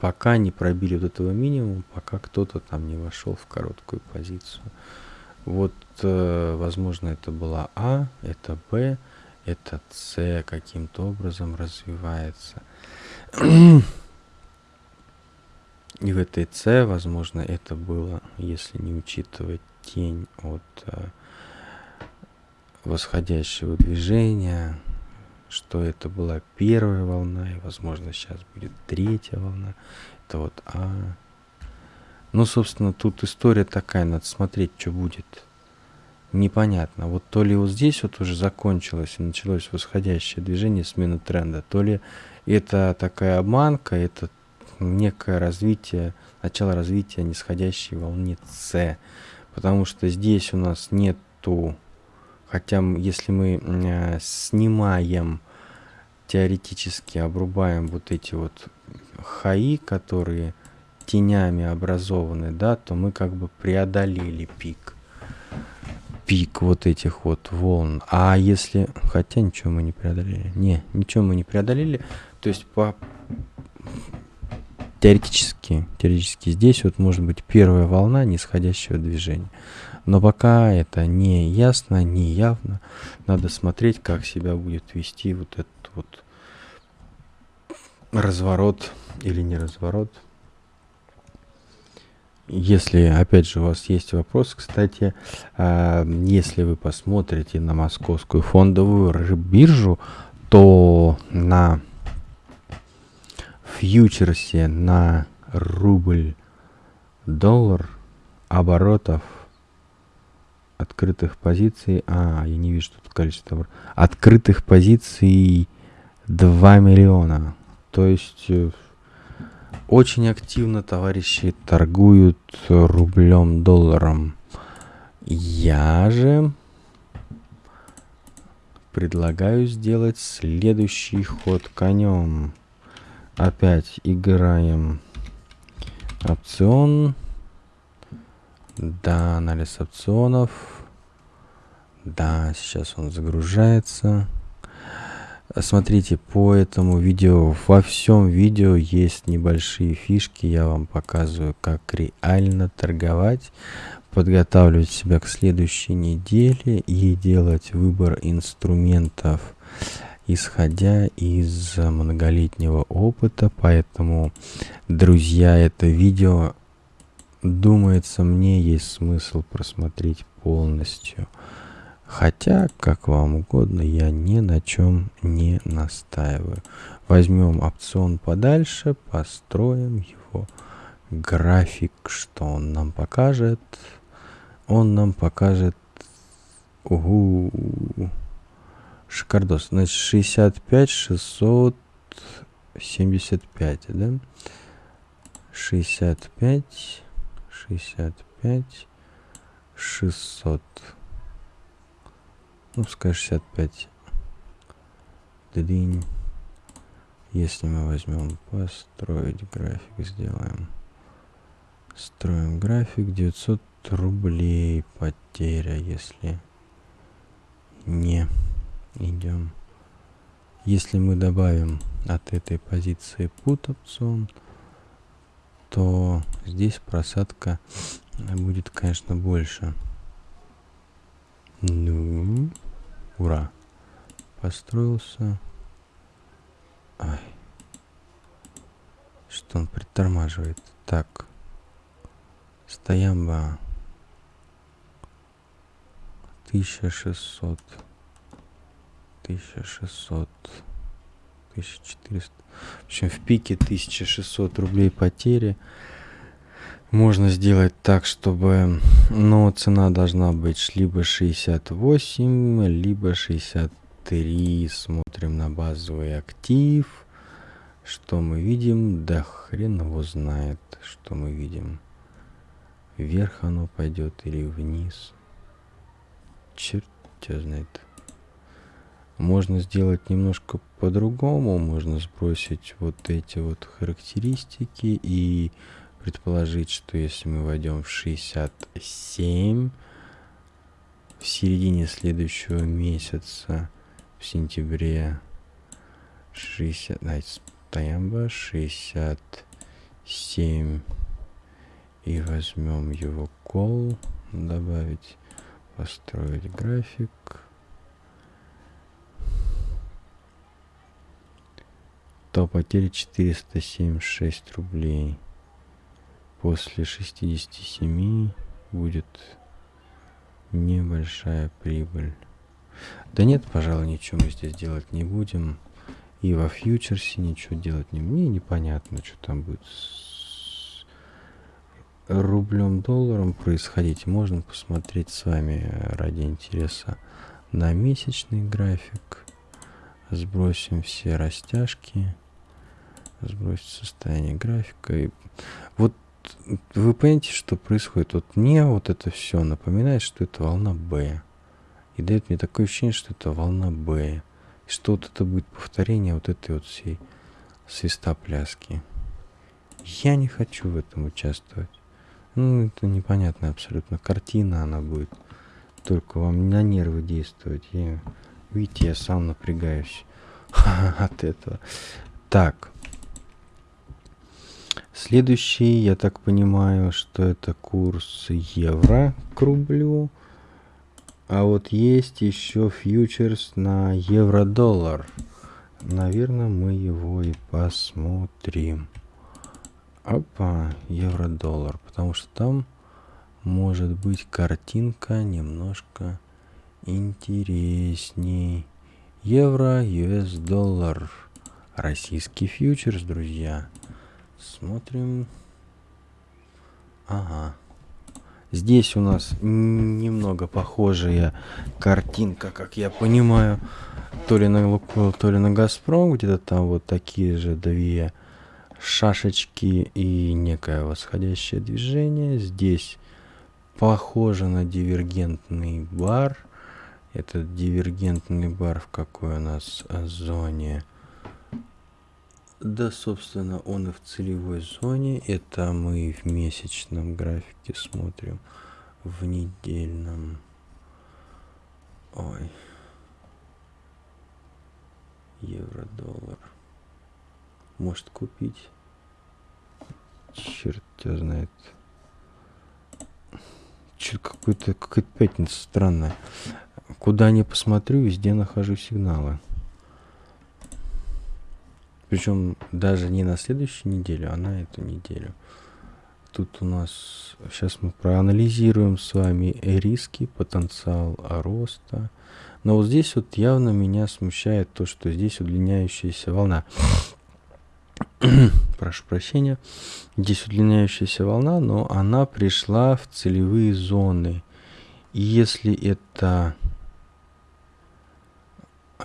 пока не пробили вот этого минимума, пока кто-то там не вошел в короткую позицию. Вот, э, возможно, это была А, это Б, это С каким-то образом развивается. И в этой С, возможно, это было, если не учитывать тень от э, восходящего движения, что это была первая волна, и, возможно, сейчас будет третья волна. Это вот А, ну, собственно, тут история такая, надо смотреть, что будет. Непонятно. Вот то ли вот здесь вот уже закончилось и началось восходящее движение, смена тренда, то ли это такая обманка, это некое развитие, начало развития нисходящей волны С. Потому что здесь у нас нету, хотя если мы э, снимаем, теоретически обрубаем вот эти вот хаи, которые тенями образованы, да, то мы как бы преодолели пик. Пик вот этих вот волн. А если... Хотя ничего мы не преодолели. Не, ничего мы не преодолели. То есть по... Теоретически, теоретически здесь вот может быть первая волна нисходящего движения. Но пока это не ясно, не явно. Надо смотреть, как себя будет вести вот этот вот разворот или не разворот. Если, опять же, у вас есть вопрос, кстати, э, если вы посмотрите на московскую фондовую биржу, то на фьючерсе на рубль доллар оборотов открытых позиций, а, я не вижу тут количество, открытых позиций 2 миллиона. То есть э, очень активно товарищи торгуют рублем, долларом. Я же предлагаю сделать следующий ход конем. Опять играем опцион. Да, анализ опционов. Да, сейчас он загружается. Смотрите, по этому видео, во всем видео есть небольшие фишки. Я вам показываю, как реально торговать, подготавливать себя к следующей неделе и делать выбор инструментов, исходя из многолетнего опыта. Поэтому, друзья, это видео, думается, мне есть смысл просмотреть полностью. Хотя, как вам угодно, я ни на чем не настаиваю. Возьмем опцион подальше, построим его график, что он нам покажет. Он нам покажет... Угу. Шикардос. Значит, 65, 675, да? 65, 65, 600 ну пускай 65 дринь если мы возьмем построить график сделаем. Строим график 900 рублей потеря если не идем. Если мы добавим от этой позиции put опцион то здесь просадка будет конечно больше. Ну Ура. Построился. Ай. Что он притормаживает? Так. Стоямба. 1600. 1600. 1400. В общем, в пике 1600 рублей потери можно сделать так, чтобы, ну, цена должна быть либо 68, либо 63. Смотрим на базовый актив. Что мы видим? Да хрен его знает, что мы видим. Вверх оно пойдет или вниз. Черт тебя знает. Можно сделать немножко по-другому. Можно сбросить вот эти вот характеристики и предположить, что если мы войдем в 67 в середине следующего месяца, в сентябре 60, давайте стоямба 67 и возьмем его кол, добавить, построить график. то потери 476 рублей после 67 будет небольшая прибыль. Да нет, пожалуй, ничего мы здесь делать не будем. И во фьючерсе ничего делать не мне непонятно, что там будет с рублем долларом происходить. Можно посмотреть с вами ради интереса на месячный график. Сбросим все растяжки. Сбросить состояние графика. И вот вы понимаете, что происходит? Вот мне вот это все напоминает, что это волна Б. И дает мне такое ощущение, что это волна Б. И что вот это будет повторение вот этой вот всей свистопляски. Я не хочу в этом участвовать. Ну, это непонятная абсолютно картина она будет. Только вам на нервы действовать. Я, видите, я сам напрягаюсь от этого. Так. Следующий, я так понимаю, что это курс евро к рублю. А вот есть еще фьючерс на евро-доллар. Наверное, мы его и посмотрим. Опа, евро-доллар. Потому что там может быть картинка немножко интересней. Евро, US доллар. Российский фьючерс, друзья. Смотрим. Ага. Здесь у нас немного похожая картинка, как я понимаю, то ли на Лукойл, то ли на Газпром, где-то там вот такие же две шашечки и некое восходящее движение. Здесь похоже на дивергентный бар. Этот дивергентный бар в какой у нас зоне? Да, собственно, он и в целевой зоне. Это мы в месячном графике смотрим. В недельном. Ой. Евро-доллар. Может купить? Черт тебя знает. Че какой-то какая-то пятница странная. Куда не посмотрю, везде нахожу сигналы. Причем даже не на следующую неделю, а на эту неделю. Тут у нас... Сейчас мы проанализируем с вами риски, потенциал роста. Но вот здесь вот явно меня смущает то, что здесь удлиняющаяся волна. Прошу прощения. Здесь удлиняющаяся волна, но она пришла в целевые зоны. И если это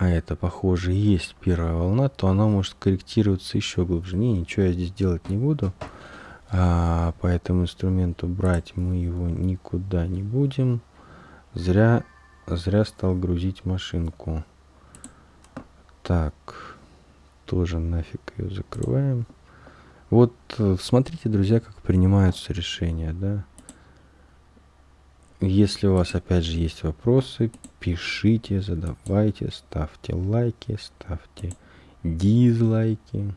а это, похоже, есть первая волна, то она может корректироваться еще глубже. Не, ничего я здесь делать не буду. А, по этому инструменту брать мы его никуда не будем. Зря, зря стал грузить машинку. Так, тоже нафиг ее закрываем. Вот э, смотрите, друзья, как принимаются решения, да. Если у вас опять же есть вопросы, пишите, задавайте, ставьте лайки, ставьте дизлайки.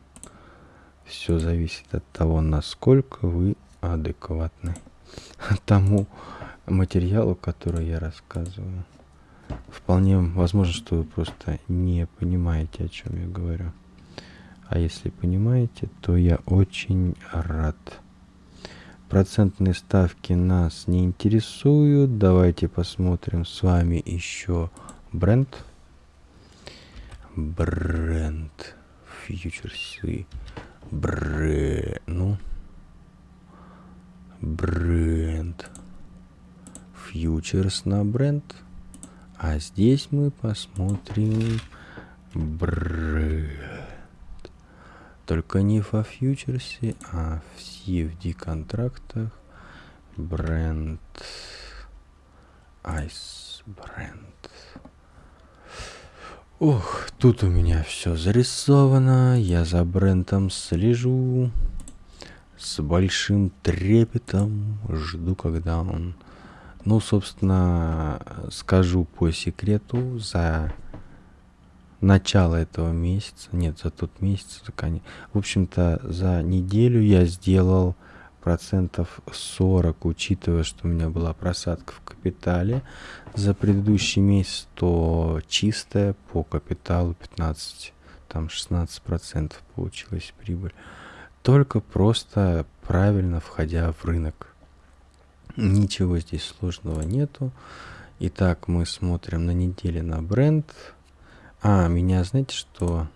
Все зависит от того, насколько вы адекватны тому материалу, который я рассказываю. Вполне возможно, что вы просто не понимаете, о чем я говорю. А если понимаете, то я очень рад. Процентные ставки нас не интересуют. Давайте посмотрим с вами еще бренд. Бренд. Фьючерсы. Бренд. Ну. Бренд. Фьючерс на бренд. А здесь мы посмотрим бренд. Только не во фьючерсе, а в CFD контрактах. Бренд. Ice бренд. Ух, тут у меня все зарисовано. Я за брендом слежу. С большим трепетом жду, когда он... Ну, собственно, скажу по секрету, за начала этого месяца, нет, за тот месяц, за конец. В общем-то, за неделю я сделал процентов 40, учитывая, что у меня была просадка в капитале за предыдущий месяц, то чистая по капиталу 15, там 16 процентов получилась прибыль. Только просто правильно входя в рынок. Ничего здесь сложного нету. Итак, мы смотрим на неделе на бренд. А, меня, знаете что?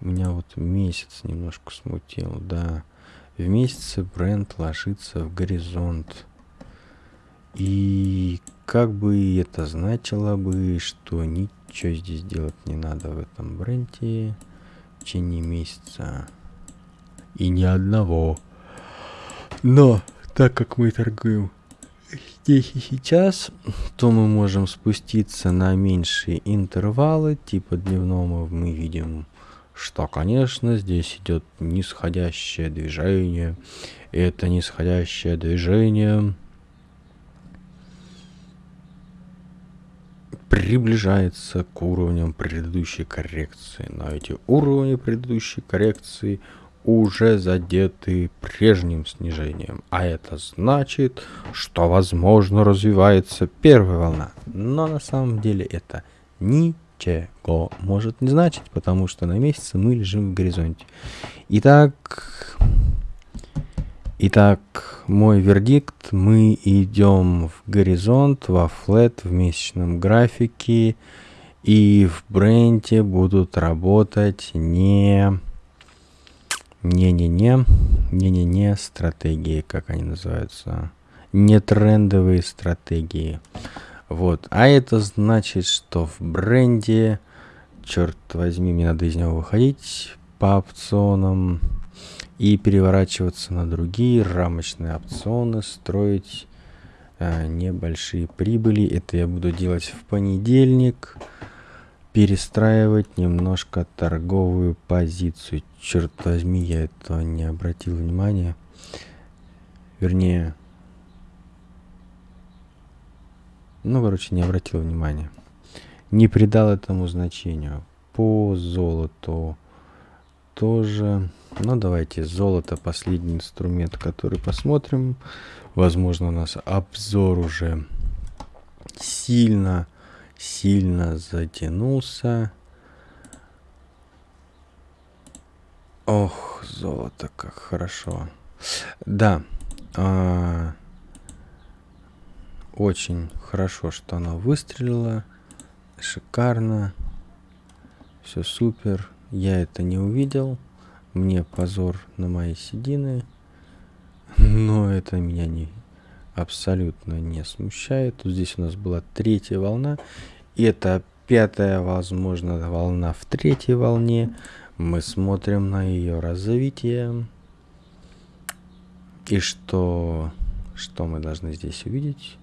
Меня вот месяц немножко смутил, да. В месяце бренд ложится в горизонт. И как бы это значило бы, что ничего здесь делать не надо в этом бренде в течение месяца. И ни одного. Но, так как мы торгуем здесь и сейчас, то мы можем спуститься на меньшие интервалы, типа дневного мы видим, что, конечно, здесь идет нисходящее движение. И это нисходящее движение приближается к уровням предыдущей коррекции. Но эти уровни предыдущей коррекции – уже задеты прежним снижением, а это значит, что возможно развивается первая волна. Но на самом деле это ничего может не значить, потому что на месяце мы лежим в горизонте. Итак, итак, мой вердикт, мы идем в горизонт, во флет, в месячном графике, и в бренде будут работать не не-не-не, не-не-не, стратегии, как они называются. не трендовые стратегии. Вот. А это значит, что в бренде, черт возьми, мне надо из него выходить по опционам и переворачиваться на другие рамочные опционы, строить э, небольшие прибыли. Это я буду делать в понедельник. Перестраивать немножко торговую позицию. Черт возьми, я это не обратил внимания. Вернее, ну, короче, не обратил внимания. Не придал этому значению. По золоту тоже. Ну, давайте золото, последний инструмент, который посмотрим. Возможно, у нас обзор уже сильно, сильно затянулся. Ох, золото, как хорошо. Да, а, очень хорошо, что оно выстрелило. Шикарно. Все супер. Я это не увидел. Мне позор на мои седины. Но это меня не абсолютно не смущает. Здесь у нас была третья волна. Это пятая, возможно, волна в третьей волне. Мы смотрим на ее развитие. И что, что мы должны здесь увидеть?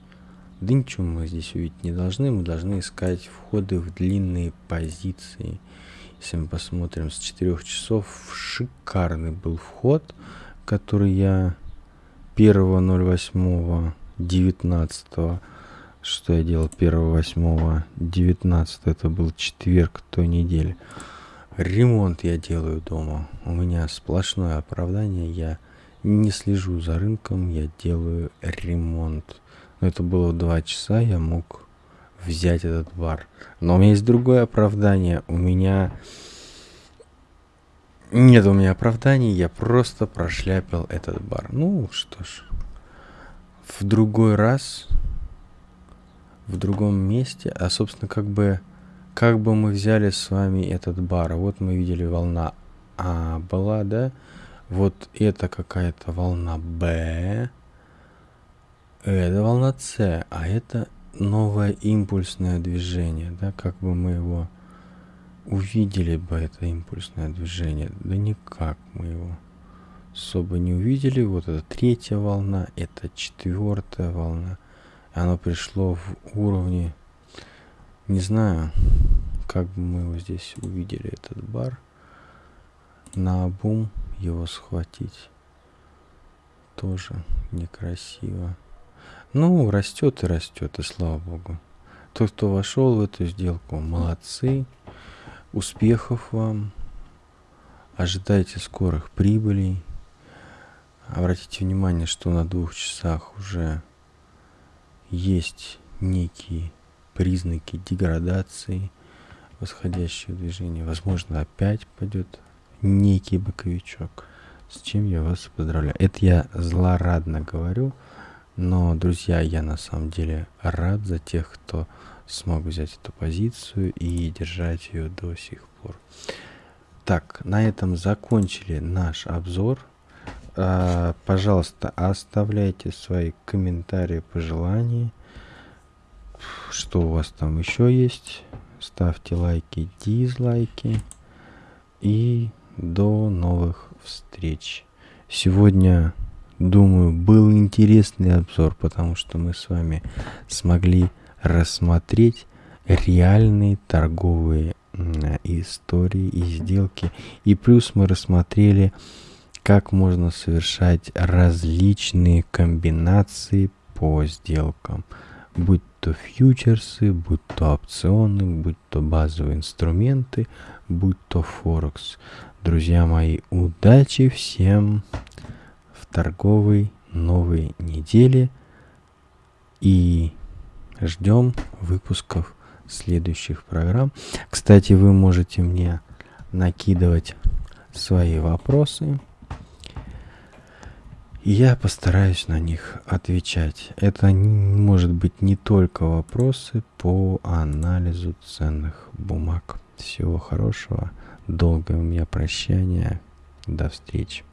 Да ничего мы здесь увидеть не должны. Мы должны искать входы в длинные позиции. Если мы посмотрим с 4 часов, шикарный был вход, который я 1.08.19 что я делал 1.8.19 это был четверг той недели ремонт я делаю дома у меня сплошное оправдание я не слежу за рынком я делаю ремонт но это было два часа я мог взять этот бар. Но у меня есть другое оправдание. У меня... Нет у меня оправданий, я просто прошляпил этот бар. Ну, что ж. В другой раз, в другом месте, а, собственно, как бы, как бы мы взяли с вами этот бар. Вот мы видели волна А была, да? Вот это какая-то волна Б. Это волна С, а это новое импульсное движение, да, как бы мы его увидели бы это импульсное движение, да никак мы его особо не увидели. Вот это третья волна, это четвертая волна. Оно пришло в уровне, не знаю, как бы мы его здесь увидели, этот бар. На обум его схватить тоже некрасиво. Ну, растет и растет, и слава богу. Тот, кто вошел в эту сделку, молодцы. Успехов вам. Ожидайте скорых прибылей. Обратите внимание, что на двух часах уже есть некие признаки деградации восходящего движения. Возможно, опять пойдет некий боковичок. С чем я вас поздравляю. Это я злорадно говорю. Но, друзья, я на самом деле рад за тех, кто смог взять эту позицию и держать ее до сих пор. Так, на этом закончили наш обзор. А, пожалуйста, оставляйте свои комментарии, пожелания. Что у вас там еще есть? Ставьте лайки, дизлайки. И до новых встреч. Сегодня Думаю, был интересный обзор, потому что мы с вами смогли рассмотреть реальные торговые истории и сделки. И плюс мы рассмотрели, как можно совершать различные комбинации по сделкам. Будь то фьючерсы, будь то опционы, будь то базовые инструменты, будь то Форекс. Друзья мои, удачи всем! торговой новой недели и ждем выпусков следующих программ. Кстати, вы можете мне накидывать свои вопросы. Я постараюсь на них отвечать. Это может быть не только вопросы по анализу ценных бумаг. Всего хорошего. Долгое у меня прощание. До встречи.